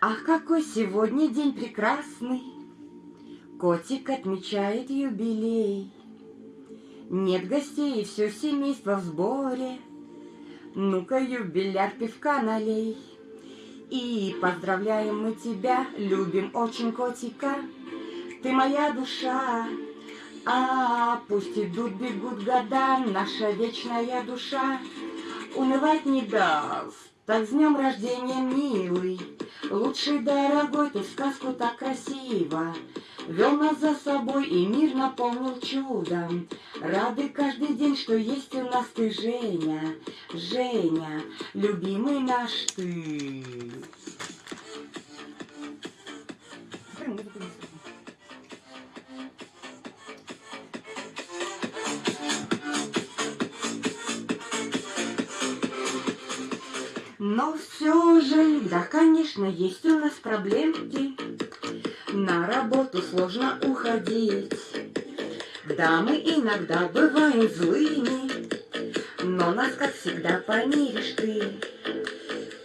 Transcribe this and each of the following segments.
Ах, какой сегодня день прекрасный! Котик отмечает юбилей. Нет гостей, все семейство в сборе. Ну-ка, юбиляр, пивка налей. И поздравляем мы тебя, любим очень котика. Ты моя душа, а пусть идут, бегут года, наша вечная душа унывать не даст. Так с днем рождения, милый, лучший дорогой, ты сказку так красиво Вел нас за собой и мир наполнил чудом. Рады каждый день, что есть у нас ты, Женя, Женя, любимый наш ты. Но все же, да, конечно, есть у нас проблемки. На работу сложно уходить. Да, мы иногда бываем злыми, Но нас, как всегда, помиришь ты.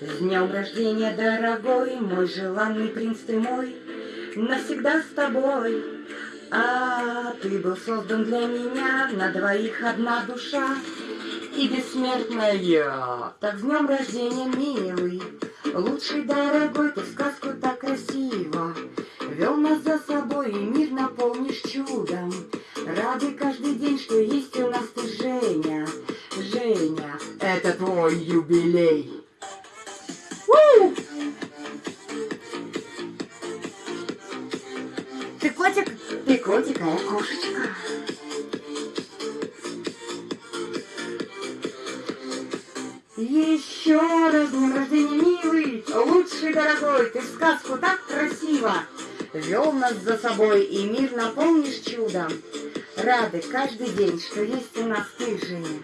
С днем рождения, дорогой, мой желанный принц ты мой, Навсегда с тобой. А ты был создан для меня, на двоих одна душа и бессмертная. Так с днем рождения, милый, лучший дорогой, ты сказку так красиво Вел нас за собой и мир наполнишь чудом. Рады каждый день, что есть у нас ты, Женя. Женя, это твой юбилей. У! Ты котик? Ты котик, а я кошечка. Еще раз днем рождения, милый, лучший дорогой, ты сказку так красиво Вел нас за собой, и мир наполнишь чудом. Рады каждый день, что есть у нас ты, Женя.